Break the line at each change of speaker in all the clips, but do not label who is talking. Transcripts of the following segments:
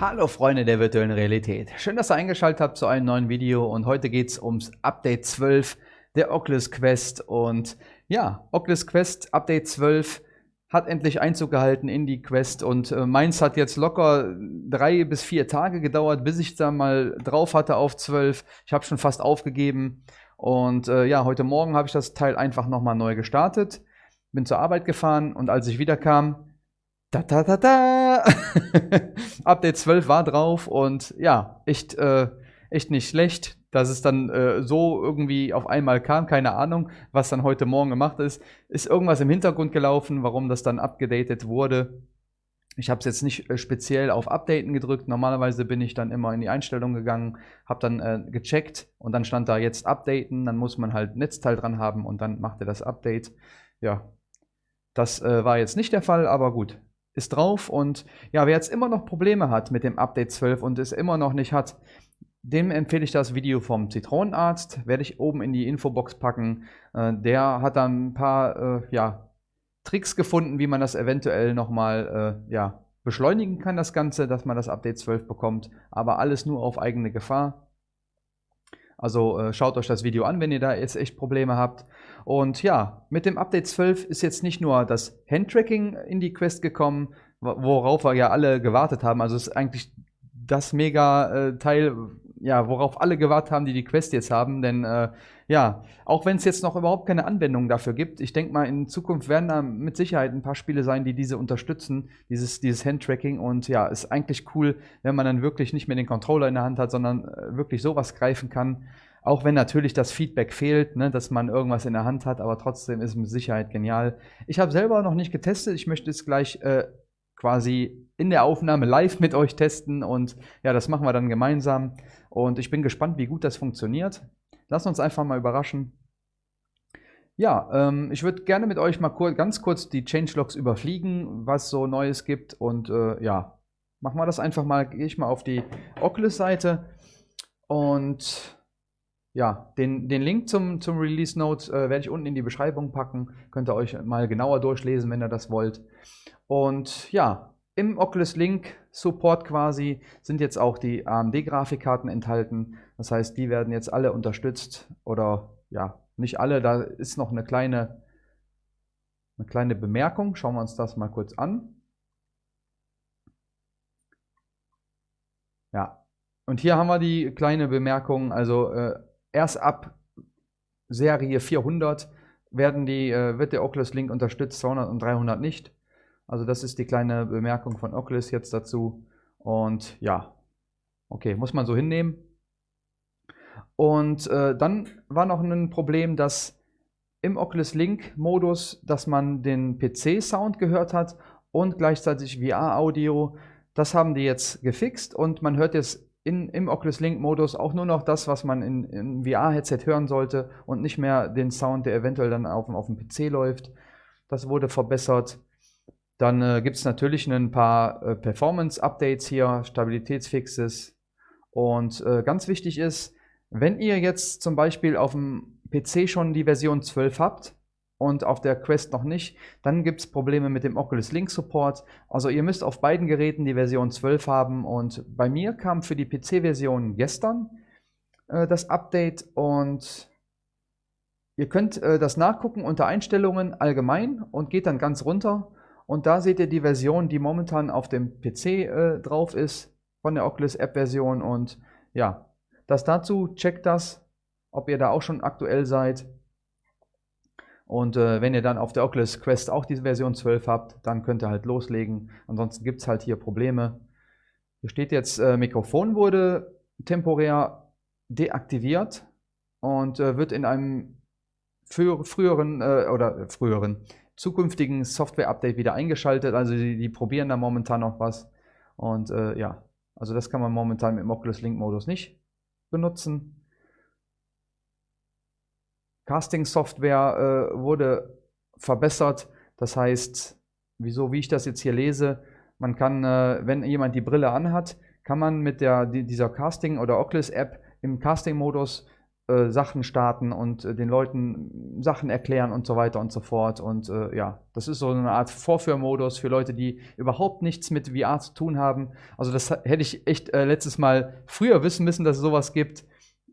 Hallo Freunde der virtuellen Realität. Schön, dass ihr eingeschaltet habt zu einem neuen Video und heute geht es ums Update 12 der Oculus Quest und ja, Oculus Quest Update 12 hat endlich Einzug gehalten in die Quest und äh, meins hat jetzt locker drei bis vier Tage gedauert, bis ich da mal drauf hatte auf 12. Ich habe schon fast aufgegeben und äh, ja, heute Morgen habe ich das Teil einfach nochmal neu gestartet, bin zur Arbeit gefahren und als ich wiederkam, da, da, da, da. Update 12 war drauf und ja, echt, äh, echt nicht schlecht, dass es dann äh, so irgendwie auf einmal kam. Keine Ahnung, was dann heute Morgen gemacht ist. Ist irgendwas im Hintergrund gelaufen, warum das dann abgedatet wurde. Ich habe es jetzt nicht äh, speziell auf Updaten gedrückt. Normalerweise bin ich dann immer in die Einstellung gegangen, habe dann äh, gecheckt und dann stand da jetzt Updaten. Dann muss man halt Netzteil dran haben und dann macht er das Update. Ja, das äh, war jetzt nicht der Fall, aber gut ist drauf und ja, wer jetzt immer noch Probleme hat mit dem Update 12 und es immer noch nicht hat, dem empfehle ich das Video vom Zitronenarzt, werde ich oben in die Infobox packen. Äh, der hat dann ein paar äh, ja, Tricks gefunden, wie man das eventuell nochmal äh, ja, beschleunigen kann, das Ganze, dass man das Update 12 bekommt, aber alles nur auf eigene Gefahr. Also äh, schaut euch das Video an, wenn ihr da jetzt echt Probleme habt. Und ja, mit dem Update 12 ist jetzt nicht nur das Handtracking in die Quest gekommen, worauf wir ja alle gewartet haben. Also es ist eigentlich das mega äh, ja, worauf alle gewartet haben, die die Quest jetzt haben. Denn äh, ja, auch wenn es jetzt noch überhaupt keine Anwendung dafür gibt, ich denke mal, in Zukunft werden da mit Sicherheit ein paar Spiele sein, die diese unterstützen, dieses, dieses Handtracking. Und ja, ist eigentlich cool, wenn man dann wirklich nicht mehr den Controller in der Hand hat, sondern äh, wirklich sowas greifen kann. Auch wenn natürlich das Feedback fehlt, ne, dass man irgendwas in der Hand hat, aber trotzdem ist es mit Sicherheit genial. Ich habe selber noch nicht getestet, ich möchte es gleich äh, quasi in der Aufnahme live mit euch testen und ja, das machen wir dann gemeinsam. Und ich bin gespannt, wie gut das funktioniert. Lass uns einfach mal überraschen. Ja, ähm, ich würde gerne mit euch mal kur ganz kurz die Changelogs überfliegen, was so Neues gibt. Und äh, ja, machen wir das einfach mal. Gehe ich mal auf die Oculus-Seite und ja, den, den Link zum, zum Release Notes äh, werde ich unten in die Beschreibung packen. Könnt ihr euch mal genauer durchlesen, wenn ihr das wollt. Und ja, im Oculus Link Support quasi sind jetzt auch die AMD-Grafikkarten enthalten. Das heißt, die werden jetzt alle unterstützt oder ja, nicht alle. Da ist noch eine kleine, eine kleine Bemerkung. Schauen wir uns das mal kurz an. Ja, und hier haben wir die kleine Bemerkung. Also äh, erst ab Serie 400 werden die, äh, wird der Oculus Link unterstützt, 200 und 300 nicht. Also das ist die kleine Bemerkung von Oculus jetzt dazu. Und ja, okay, muss man so hinnehmen. Und äh, dann war noch ein Problem, dass im Oculus Link Modus, dass man den PC-Sound gehört hat und gleichzeitig VR-Audio. Das haben die jetzt gefixt und man hört jetzt in, im Oculus Link Modus auch nur noch das, was man in, in VR-Headset hören sollte und nicht mehr den Sound, der eventuell dann auf, auf dem PC läuft. Das wurde verbessert. Dann äh, gibt es natürlich ein paar äh, Performance-Updates hier, Stabilitätsfixes. Und äh, ganz wichtig ist, wenn ihr jetzt zum Beispiel auf dem PC schon die Version 12 habt und auf der Quest noch nicht, dann gibt es Probleme mit dem Oculus Link Support. Also ihr müsst auf beiden Geräten die Version 12 haben und bei mir kam für die PC-Version gestern äh, das Update und ihr könnt äh, das nachgucken unter Einstellungen allgemein und geht dann ganz runter und da seht ihr die Version, die momentan auf dem PC äh, drauf ist, von der Oculus App Version. Und ja, das dazu, checkt das, ob ihr da auch schon aktuell seid. Und äh, wenn ihr dann auf der Oculus Quest auch diese Version 12 habt, dann könnt ihr halt loslegen. Ansonsten gibt es halt hier Probleme. Hier steht jetzt, äh, Mikrofon wurde temporär deaktiviert und äh, wird in einem früheren äh, oder früheren zukünftigen Software-Update wieder eingeschaltet. Also die, die, probieren da momentan noch was. Und äh, ja, also das kann man momentan mit dem Oculus Link-Modus nicht benutzen. Casting-Software äh, wurde verbessert. Das heißt, wieso, wie ich das jetzt hier lese, man kann, äh, wenn jemand die Brille anhat, kann man mit der, die, dieser Casting- oder Oculus-App im Casting-Modus äh, Sachen starten und äh, den Leuten Sachen erklären und so weiter und so fort. Und äh, ja, das ist so eine Art Vorführmodus für Leute, die überhaupt nichts mit VR zu tun haben. Also das hätte ich echt äh, letztes Mal früher wissen müssen, dass es sowas gibt.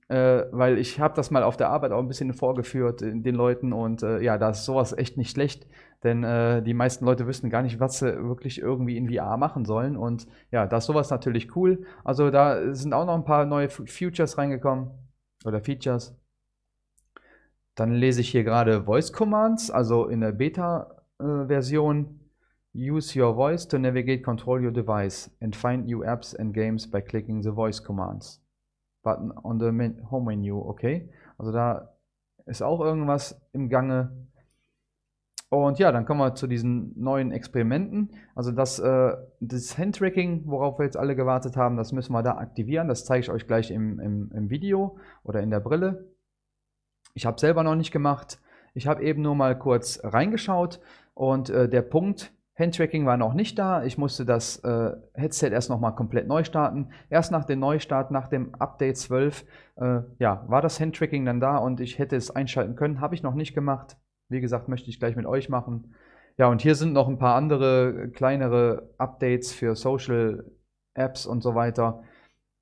Äh, weil ich habe das mal auf der Arbeit auch ein bisschen vorgeführt den Leuten und äh, ja, da ist sowas echt nicht schlecht, denn die meisten Leute wissen gar nicht, was sie wirklich irgendwie in VR machen sollen und ja, da ist sowas natürlich cool. Also da sind auch noch ein paar neue Futures reingekommen oder Features. Dann lese ich hier gerade Voice Commands, also in der Beta-Version. Use your voice to navigate, control your device and find new apps and games by clicking the voice commands. Button on the home menu, okay. Also da ist auch irgendwas im Gange. Und ja, dann kommen wir zu diesen neuen Experimenten. Also das, äh, das Handtracking, worauf wir jetzt alle gewartet haben, das müssen wir da aktivieren. Das zeige ich euch gleich im, im, im Video oder in der Brille. Ich habe selber noch nicht gemacht. Ich habe eben nur mal kurz reingeschaut und äh, der Punkt, Handtracking war noch nicht da. Ich musste das äh, Headset erst nochmal komplett neu starten. Erst nach dem Neustart, nach dem Update 12, äh, ja, war das Handtracking dann da und ich hätte es einschalten können. Habe ich noch nicht gemacht. Wie gesagt, möchte ich gleich mit euch machen. Ja, und hier sind noch ein paar andere kleinere Updates für Social Apps und so weiter.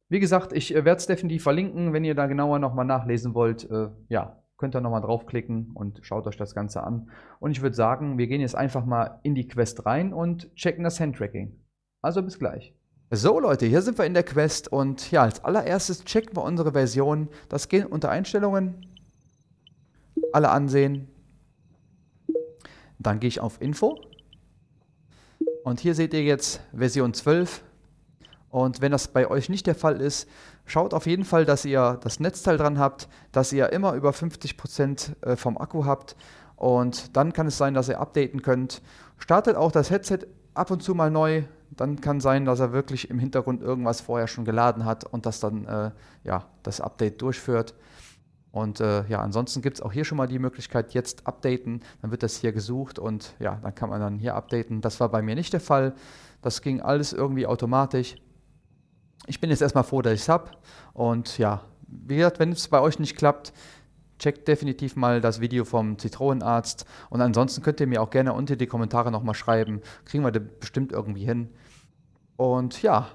Wie gesagt, ich äh, werde es definitiv verlinken, wenn ihr da genauer nochmal nachlesen wollt. Äh, ja, könnt ihr nochmal draufklicken und schaut euch das Ganze an. Und ich würde sagen, wir gehen jetzt einfach mal in die Quest rein und checken das Handtracking. Also bis gleich. So Leute, hier sind wir in der Quest und ja, als allererstes checken wir unsere Version. Das geht unter Einstellungen. Alle ansehen, dann gehe ich auf Info. Und hier seht ihr jetzt Version 12. Und wenn das bei euch nicht der Fall ist, schaut auf jeden Fall, dass ihr das Netzteil dran habt, dass ihr immer über 50% äh, vom Akku habt. Und dann kann es sein, dass ihr updaten könnt. Startet auch das Headset ab und zu mal neu. Dann kann sein, dass er wirklich im Hintergrund irgendwas vorher schon geladen hat und das dann äh, ja, das Update durchführt. Und äh, ja, ansonsten gibt es auch hier schon mal die Möglichkeit, jetzt updaten. Dann wird das hier gesucht und ja, dann kann man dann hier updaten. Das war bei mir nicht der Fall. Das ging alles irgendwie automatisch. Ich bin jetzt erstmal froh, dass ich es habe. Und ja, wie gesagt, wenn es bei euch nicht klappt, checkt definitiv mal das Video vom Zitronenarzt. Und ansonsten könnt ihr mir auch gerne unter die Kommentare nochmal schreiben. Kriegen wir das bestimmt irgendwie hin. Und ja,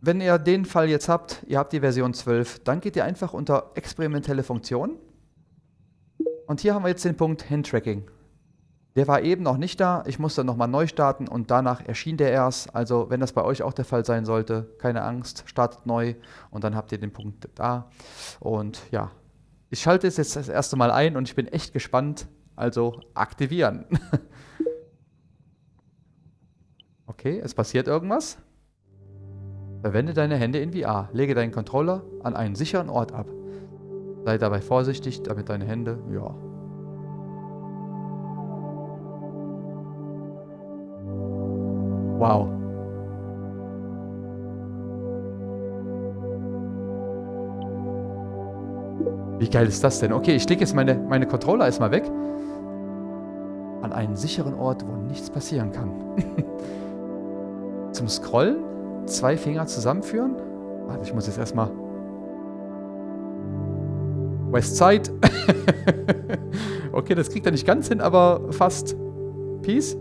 wenn ihr den Fall jetzt habt, ihr habt die Version 12, dann geht ihr einfach unter experimentelle Funktionen. Und hier haben wir jetzt den Punkt Handtracking. Der war eben noch nicht da, ich musste nochmal neu starten und danach erschien der erst. Also wenn das bei euch auch der Fall sein sollte, keine Angst, startet neu und dann habt ihr den Punkt da. Und ja, ich schalte es jetzt das erste Mal ein und ich bin echt gespannt. Also aktivieren. okay, es passiert irgendwas. Verwende deine Hände in VR. Lege deinen Controller an einen sicheren Ort ab. Sei dabei vorsichtig, damit deine Hände, ja. Wow. Wie geil ist das denn? Okay, ich lege jetzt meine, meine Controller erstmal weg. An einen sicheren Ort, wo nichts passieren kann. Zum Scrollen zwei Finger zusammenführen. Warte, ich muss jetzt erstmal. Westside. okay, das kriegt er nicht ganz hin, aber fast. Peace.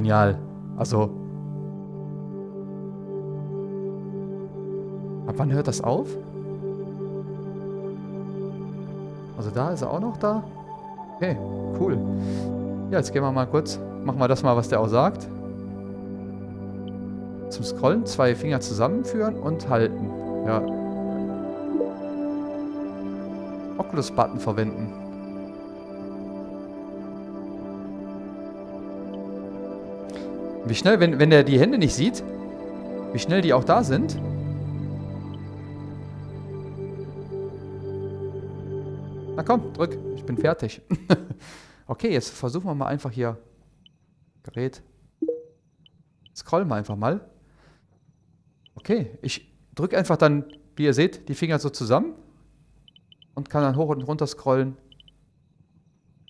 Genial. Also. Ab wann hört das auf? Also da ist er auch noch da. Okay, cool. Ja, jetzt gehen wir mal kurz, machen wir das mal, was der auch sagt. Zum Scrollen zwei Finger zusammenführen und halten. Ja. Oculus-Button verwenden. Wie schnell, wenn, wenn der die Hände nicht sieht, wie schnell die auch da sind. Na komm, drück bin fertig. okay, jetzt versuchen wir mal einfach hier Gerät. Scrollen wir einfach mal. Okay, ich drücke einfach dann, wie ihr seht, die Finger so zusammen und kann dann hoch und runter scrollen.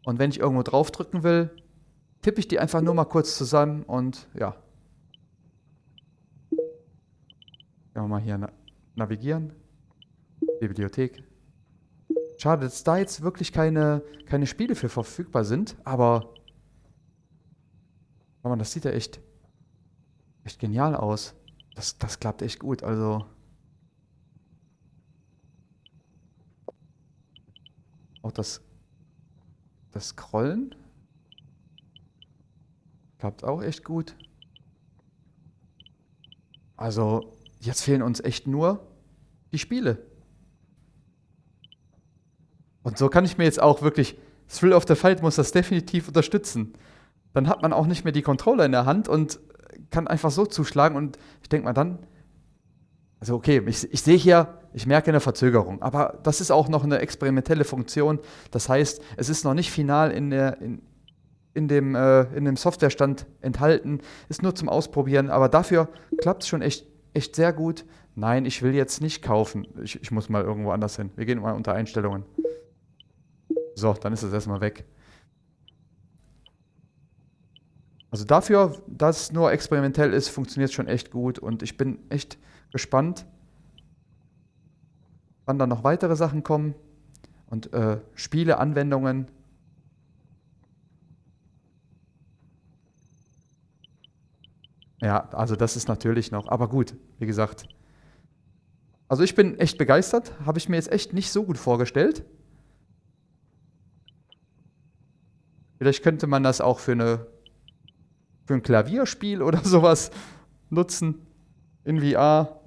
Und wenn ich irgendwo drauf drücken will, tippe ich die einfach nur mal kurz zusammen und ja, Können wir mal hier na navigieren. Bibliothek. Schade, dass da jetzt wirklich keine, keine Spiele für verfügbar sind, aber aber das sieht ja echt, echt genial aus. Das, das klappt echt gut, also... Auch das, das Scrollen klappt auch echt gut. Also, jetzt fehlen uns echt nur die Spiele. Und so kann ich mir jetzt auch wirklich, Thrill of the Fight muss das definitiv unterstützen. Dann hat man auch nicht mehr die Controller in der Hand und kann einfach so zuschlagen und ich denke mal dann, also okay, ich, ich sehe hier, ich merke eine Verzögerung, aber das ist auch noch eine experimentelle Funktion. Das heißt, es ist noch nicht final in, der, in, in dem, äh, in dem Softwarestand enthalten, ist nur zum Ausprobieren, aber dafür klappt es schon echt, echt sehr gut. Nein, ich will jetzt nicht kaufen. Ich, ich muss mal irgendwo anders hin. Wir gehen mal unter Einstellungen. So, dann ist es erstmal weg. Also dafür, dass es nur experimentell ist, funktioniert es schon echt gut und ich bin echt gespannt, wann dann noch weitere Sachen kommen und äh, Spiele, Anwendungen. Ja, also das ist natürlich noch, aber gut, wie gesagt. Also ich bin echt begeistert, habe ich mir jetzt echt nicht so gut vorgestellt. Vielleicht könnte man das auch für, eine, für ein Klavierspiel oder sowas nutzen in VR.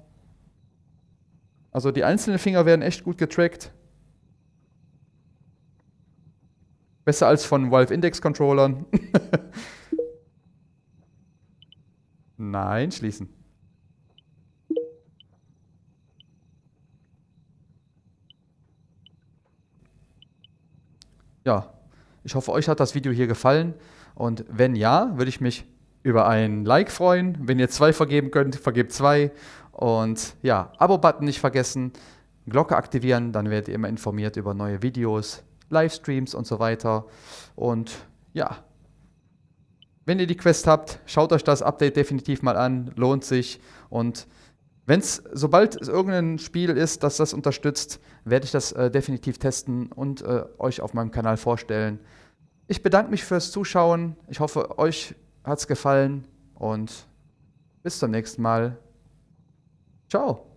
Also die einzelnen Finger werden echt gut getrackt. Besser als von Valve Index Controllern. Nein, schließen. Ja, ich hoffe, euch hat das Video hier gefallen und wenn ja, würde ich mich über ein Like freuen. Wenn ihr zwei vergeben könnt, vergebt zwei. Und ja, Abo-Button nicht vergessen, Glocke aktivieren, dann werdet ihr immer informiert über neue Videos, Livestreams und so weiter. Und ja, wenn ihr die Quest habt, schaut euch das Update definitiv mal an, lohnt sich. Und wenn es, sobald es irgendein Spiel ist, das das unterstützt, werde ich das äh, definitiv testen und äh, euch auf meinem Kanal vorstellen. Ich bedanke mich fürs Zuschauen. Ich hoffe, euch hat es gefallen und bis zum nächsten Mal. Ciao.